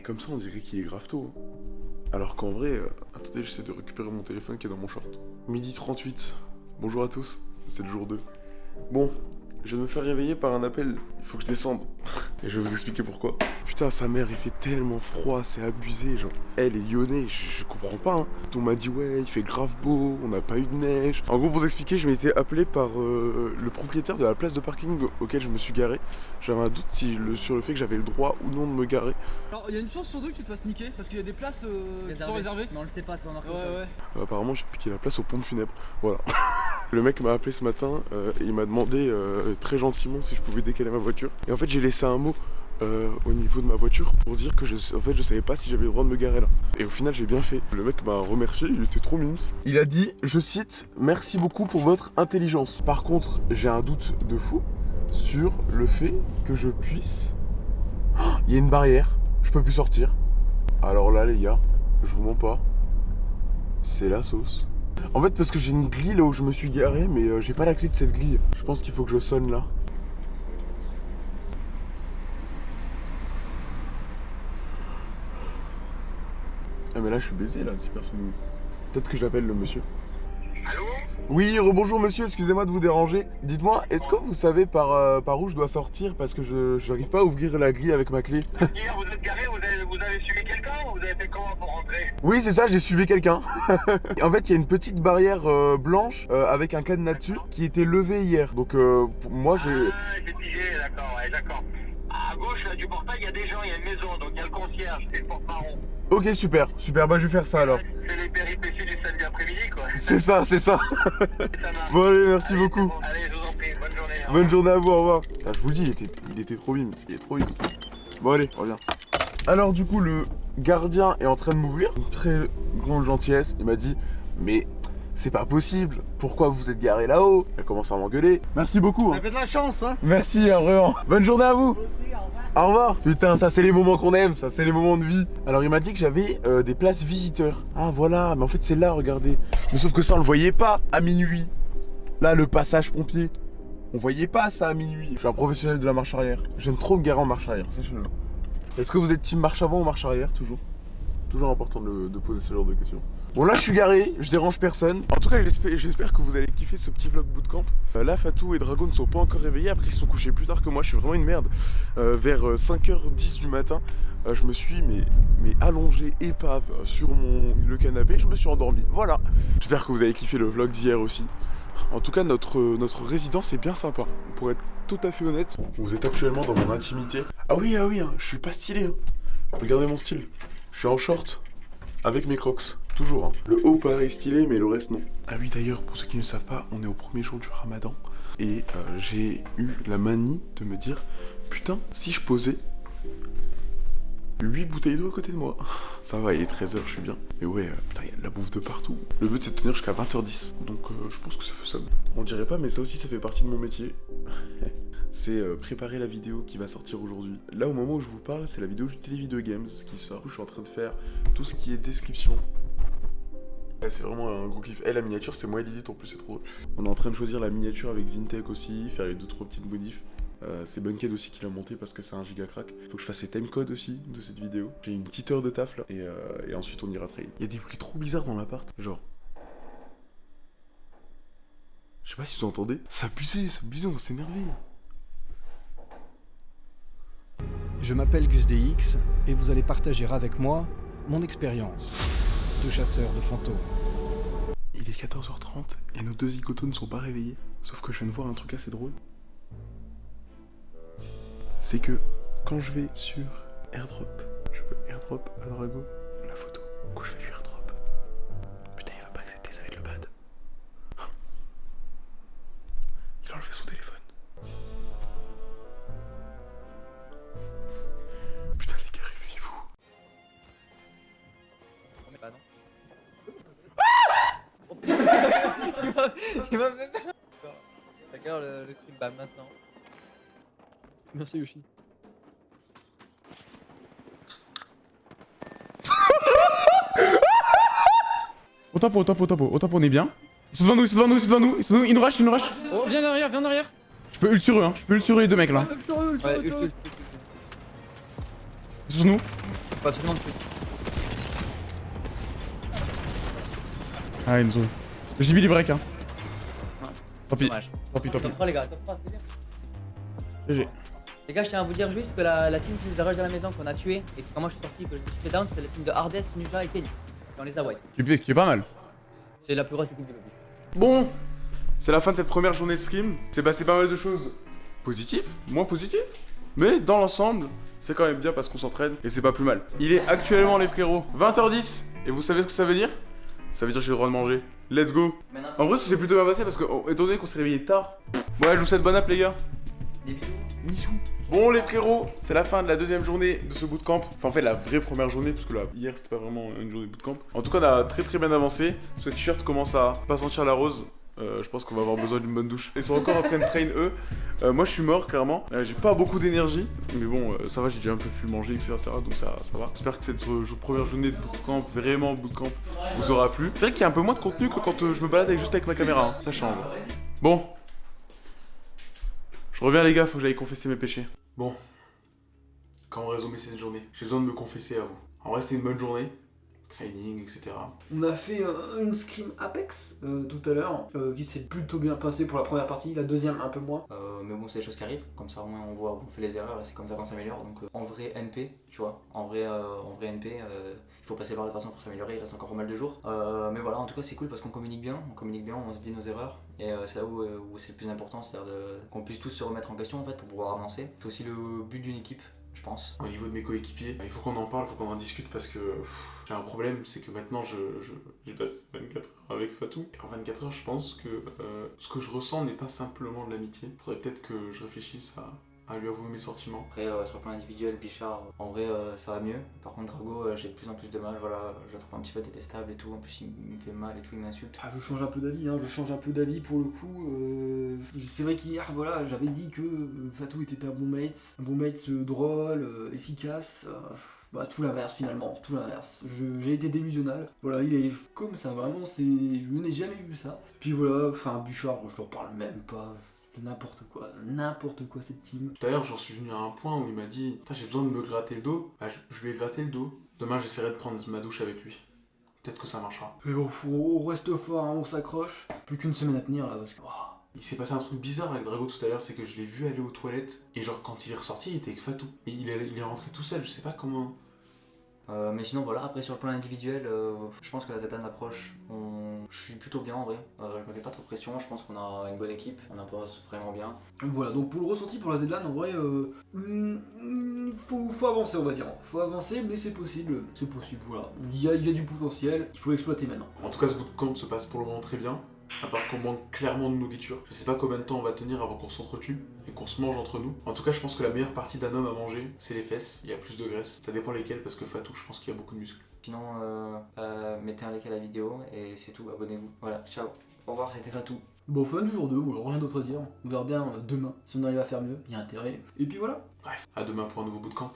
Et comme ça, on dirait qu'il est grave tôt. Alors qu'en vrai, euh, attendez, j'essaie de récupérer mon téléphone qui est dans mon short. Midi 38. Bonjour à tous, c'est le jour 2. Bon, je de me faire réveiller par un appel. Il faut que je descende. Et je vais vous expliquer pourquoi. Putain, sa mère, il fait tellement froid, c'est abusé, genre. Elle est lyonnais, je, je comprends pas, hein. On m'a dit, ouais, il fait grave beau, on n'a pas eu de neige. En gros, pour vous expliquer, je m'étais appelé par euh, le propriétaire de la place de parking auquel je me suis garé. J'avais un doute si le- sur le fait que j'avais le droit ou non de me garer. Alors, il y a une chance sur deux que tu te fasses niquer parce qu'il y a des places euh, qui sont réservées. Mais on le sait pas, c'est pas marqué Ouais, ouais. Apparemment, j'ai piqué la place au pompe funèbre. Voilà. Le mec m'a appelé ce matin euh, et il m'a demandé euh, très gentiment si je pouvais décaler ma voiture. Et en fait, j'ai laissé un mot euh, au niveau de ma voiture pour dire que je, en fait, je savais pas si j'avais le droit de me garer là. Et au final, j'ai bien fait. Le mec m'a remercié, il était trop mignon. Il a dit, je cite, merci beaucoup pour votre intelligence. Par contre, j'ai un doute de fou sur le fait que je puisse. Il y a une barrière, je peux plus sortir. Alors là, les gars, je vous mens pas. C'est la sauce. En fait, parce que j'ai une grille là où je me suis garé, mais euh, j'ai pas la clé de cette grille. Je pense qu'il faut que je sonne là. Ah, mais là, je suis baisé là, si personne. Peut-être que je l'appelle le monsieur. Allô? Oui, rebonjour monsieur, excusez-moi de vous déranger. Dites-moi, est-ce que vous savez par, euh, par où je dois sortir Parce que je j'arrive pas à ouvrir la grille avec ma clé? Hier, vous êtes garé, vous avez, suivi quelqu'un ou vous avez fait comment pour rentrer Oui, c'est ça, j'ai suivi quelqu'un. en fait, il y a une petite barrière euh, blanche euh, avec un cadenas dessus qui était levée hier. Donc, euh, pour moi, j'ai. Ah, j'ai pigé, d'accord, ouais, d'accord. À gauche là, du portail, il y a des gens, il y a une maison, donc il y a le concierge, c'est le porte-marron. Ok, super, super, bah je vais faire ça alors. C'est les péripéties du samedi après-midi, quoi. C'est ça, c'est ça. Bon, allez, merci Allez, beaucoup. bon. Allez, je vous en prie, bonne journée. Bonne journée à vous, au revoir. Putain, je vous le dis, il était, il était trop bim, il est trop bim. Bon, allez, reviens. Alors, du coup, le gardien est en train de m'ouvrir. Une très grande gentillesse. Il m'a dit, mais c'est pas possible. Pourquoi vous êtes garé là-haut? Il a commencé à m'engueuler. Merci beaucoup. hein. T'avais de la chance, hein Merci, hein, vraiment. Bonne journée à vous. Au revoir. Putain, ça c'est les moments qu'on aime, ça c'est les moments de vie. Alors il m'a dit que j'avais euh, des places visiteurs. Ah voilà, mais en fait c'est là, regardez. Mais sauf que ça on le voyait pas à minuit. Là le passage pompier. On voyait pas ça à minuit. Je suis un professionnel de la marche arrière. J'aime trop me garer en marche arrière, sachez-le. Est-ce que vous êtes team marche avant ou marche arrière toujours? Toujours important de, poser ce genre de questions. Bon là je suis garé, je dérange personne. En tout cas j'espère que vous allez kiffer ce petit vlog bootcamp. Euh, là Fatou et Dragon ne sont pas encore réveillés, après ils sont couchés plus tard que moi, je suis vraiment une merde. Euh, vers euh, 5h10 du matin, euh, je me suis mais, allongé épave euh, sur le canapé, je me suis endormi. Voilà. J'espère que vous avez kiffé le vlog d'hier aussi. En tout cas notre, euh, notre résidence est bien sympa. Pour être tout à fait honnête, vous êtes actuellement dans mon intimité. Ah oui, ah oui, hein, je suis pas stylé. hein. Regardez mon style. Je suis en short. Avec mes crocs, toujours. hein. Le haut paraît stylé, mais le reste non. Ah oui, d'ailleurs, pour ceux qui ne savent pas, on est au premier jour du ramadan. Et euh, j'ai eu la manie de me dire Putain, si je posais 8 bouteilles d'eau à côté de moi. Ça va, il est 13h, je suis bien. Mais ouais, euh, putain, il y a de la bouffe de partout. Le but, c'est de tenir jusqu'à 20h10. Donc, euh, je pense que c'est faisable. On dirait pas, mais ça aussi, ça fait partie de mon métier. c'est euh, préparer la vidéo qui va sortir aujourd'hui. Là, au moment où je vous parle, c'est la vidéo du Télévideo Games qui sort. Je suis en train de faire tout ce qui est description. C'est vraiment un gros kiff. Et la miniature, c'est moi et Lilith en plus, c'est trop. On est en train de choisir la miniature avec Zintech aussi, faire les deux trois petites modifs. Euh, c'est Bunkhead aussi qui l'a monté parce que c'est un giga crack. Faut que je fasse les timecodes aussi de cette vidéo. J'ai une petite heure de taf là. Et, euh, et ensuite on ira trail. Il y a des bruits trop bizarres dans l'appart. Genre. Je sais pas si vous entendez. Ça abusé, ça abusé, on s'est énervé. Je m'appelle Gus DX et vous allez partager avec moi mon expérience de chasseur de fantômes. Il est 14h30 et nos deux zigotos ne sont pas réveillés. Sauf que je viens de voir un truc assez drôle. C'est que quand je vais sur airdrop, je peux airdrop à Drago la photo. Du coup, je fais lui airdrop. Putain, il va pas accepter, ça va être le bad. Ah. Il a enlevé son téléphone. Putain, les gars, réveillez-vous. On met pas, non Il m'a même. Regarde le, le truc, bah maintenant. Merci Yoshi. Au top, au top, au top, au top, on est bien. Ils sont devant nous, ils sont devant nous, ils sont devant nous, ils sont devant nous, ils nous rush, ils nous rush. Oh, viens derrière, viens derrière. Je peux ult sur eux, hein, je peux ult sur eux les deux mecs là. Ah, sur eux, eux, sur ult, eux. ult, ult, ult. Ils sont sur nous. Faut absolument que tu. Ah, Enzo. J'ai mis les breaks, hein. Tant pis, Dommage. tant pis, tant pis. Top 3 les gars, top 3, c'est bien. GG. Les gars, je tiens à vous dire juste que la, la team qui nous a rush dans la maison, qu'on a tué, et que quand moi je suis sorti, que je me suis fait down, c'était la team de Hardest, Nuja et Kenny. Et on les a white. Tu es, tu es pas mal. C'est la plus grosse équipe du lobby. Bon, c'est la fin de cette première journée de scrim. C'est passé pas mal de choses positives, moins positives. Mais dans l'ensemble, c'est quand même bien parce qu'on s'entraîne et c'est pas plus mal. Il est actuellement, les frérots, 20h10. Et vous savez ce que ça veut dire? Ça veut dire que j'ai le droit de manger. Let's go. En vrai, ça s'est plutôt bien passé parce que, oh, étant donné qu'on s'est réveillé tard. Ouais, je vous souhaite bonne app, les gars. des bisous. Bon les frérots, c'est la fin de la deuxième journée de ce bootcamp. Enfin en fait la vraie première journée, parce que là hier c'était pas vraiment une journée de bootcamp. En tout cas on a très très bien avancé. Ce t-shirt commence à pas sentir la rose. Euh, je pense qu'on va avoir besoin d'une bonne douche. Ils sont encore en train de train eux. Euh, moi je suis mort clairement. Euh, j'ai pas beaucoup d'énergie. Mais bon ça va, j'ai déjà un peu pu manger, etc. Donc ça, va. J'espère que cette première journée de bootcamp, vraiment bootcamp, vous aura plu. C'est vrai qu'il y a un peu moins de contenu que quand je me balade avec, juste avec ma caméra. hein. Ça change. Bon. Je reviens les gars, faut que j'aille confesser mes péchés. Bon. Comment résumer cette journée? J'ai besoin de me confesser à vous. En vrai, c'était une bonne journée. Training, etc. On a fait euh, une scrim Apex euh, tout à l'heure, euh, qui s'est plutôt bien passé pour la première partie, la deuxième un peu moins. Euh, mais bon, c'est des choses qui arrivent, comme ça au moins on voit, on fait les erreurs et c'est comme ça qu'on s'améliore. Donc euh, en vrai NP, tu vois, en vrai, euh, en vrai NP, il faut passer par la façon pour s'améliorer, il reste encore pas mal de jours. Mais voilà, en tout cas c'est cool parce qu'on communique bien, on communique bien, on se dit nos erreurs et c'est là où, où c'est le plus important, c'est-à-dire qu'on puisse tous se remettre en question en fait pour pouvoir avancer. C'est aussi le but d'une équipe, je pense. Au niveau de mes coéquipiers, il faut qu'on en parle, il faut qu'on en discute parce que j'ai un problème, c'est que maintenant je, je, j'ai passé 24 heures avec Fatou. En 24 heures, je pense que euh, ce que je ressens n'est pas simplement de l'amitié. Faudrait peut-être que je réfléchisse à, à lui avouer mes sentiments. Après, euh, sur le plan individuel, Bichard, en vrai, euh, ça va mieux. Par contre, Drago, euh, j'ai de plus en plus de mal. Voilà, je le trouve un petit peu détestable et tout. En plus, il, me fait mal et tout, il m'insulte. Ah, je change un peu d'avis, hein, je change un peu d'avis pour le coup. euh, c'est vrai qu'hier, voilà, j'avais dit que euh, Fatou était un bon mate, un bon mate euh, drôle, euh, efficace. euh, bah, tout l'inverse finalement, tout l'inverse. J'ai été délusionnal. Voilà, il est comme ça, vraiment, c'est. Je n'ai jamais vu ça. Puis voilà, enfin, Bouchard, je leur parle même pas. N'importe quoi, n'importe quoi cette team. Tout à l'heure, j'en suis venu à un point où il m'a dit j'ai besoin de me gratter le dos. Bah, je, lui ai gratté le dos. Demain, j'essaierai de prendre ma douche avec lui. Peut-être que ça marchera. Mais bon, faut- on reste fort, hein, on s'accroche. Plus qu'une semaine à tenir là, parce que. oh, Il s'est passé un truc bizarre avec Drago tout à l'heure, c'est que je l'ai vu aller aux toilettes, et genre quand il est ressorti, il était avec Fatou. Et il est, il est rentré tout seul, je sais pas comment. Euh, mais sinon, voilà, après, sur le plan individuel, euh, je pense que la Zetan approche. On... Je suis plutôt bien en vrai. Euh, je me fais pas trop de pression. Je pense qu'on a une bonne équipe. On avance vraiment bien. Voilà, donc pour le ressenti pour la Zlan, en vrai, euh, mm, mm, faut, faut avancer, on va dire. Faut avancer, mais c'est possible. C'est possible, voilà. Il y a, il y a du potentiel, il faut l'exploiter maintenant. En tout cas, ce bootcamp se passe pour le moment très bien, à part qu'on manque clairement de nourriture. Je sais pas combien de temps on va tenir avant qu'on s'entretue et qu'on se mange entre nous. En tout cas, je pense que la meilleure partie d'un homme à manger, c'est les fesses. Il y a plus de graisse. Ça dépend lesquelles, parce que Fatou, je pense qu'il y a beaucoup de muscles. Sinon, euh, euh, mettez un like à la vidéo et c'est tout. Abonnez-vous. Voilà, ciao. Au revoir, c'était Fatou. Bon, fin du jour 2, voilà, rien d'autre à dire. On verra bien euh, demain si on arrive à faire mieux, il y a intérêt. Et puis voilà. Bref, à demain pour un nouveau bootcamp.